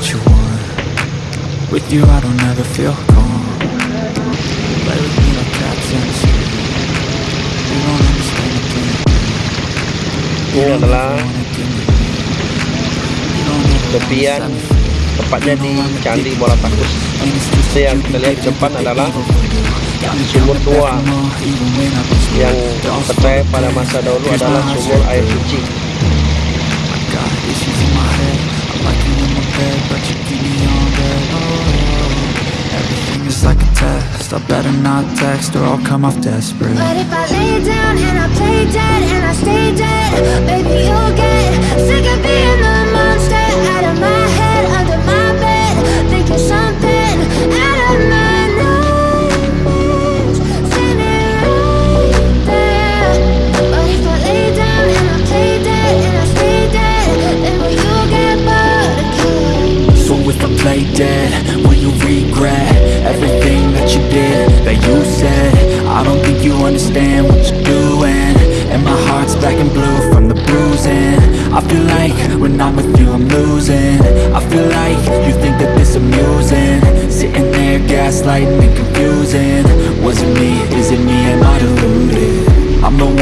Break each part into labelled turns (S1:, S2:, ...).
S1: With you I don't ever feel calm. Play with me like cats in the street You don't understand the game.
S2: Ini adalah
S1: You don't ever wanna
S2: tepian
S1: set me free
S2: tepatnya di Candi Bola Takus. Itu yang kita lihat di depan adalah sumur tua. yang terbaik pada masa dahulu adalah sumur air suci.
S1: Bed But you keep me on bed. Oh, oh, Everything is like a test. I better not text Or I'll come off desperate.
S3: But if I lay down and I play dead and I stay dead, maybe you'll get you
S1: understand what you're doing. And my heart's black and blue from the bruising. I feel like when I'm with you I'm losing. I feel like you think that this amusing. Sitting there gaslighting and confusing. Was it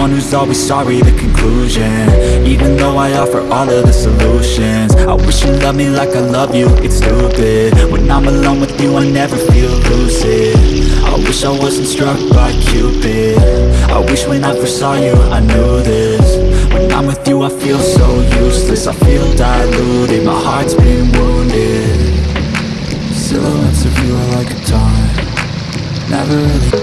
S1: one who's always sorry, the conclusion. Even though I offer all of the solutions I wish you loved me like I love you, it's stupid. When I'm alone with you, I never feel lucid. I wish I wasn't struck by Cupid. I wish when I first saw you, I knew this. When I'm with you, I feel so useless. I feel diluted, my heart's been wounded. Silhouettes of you are like a taunt. Never really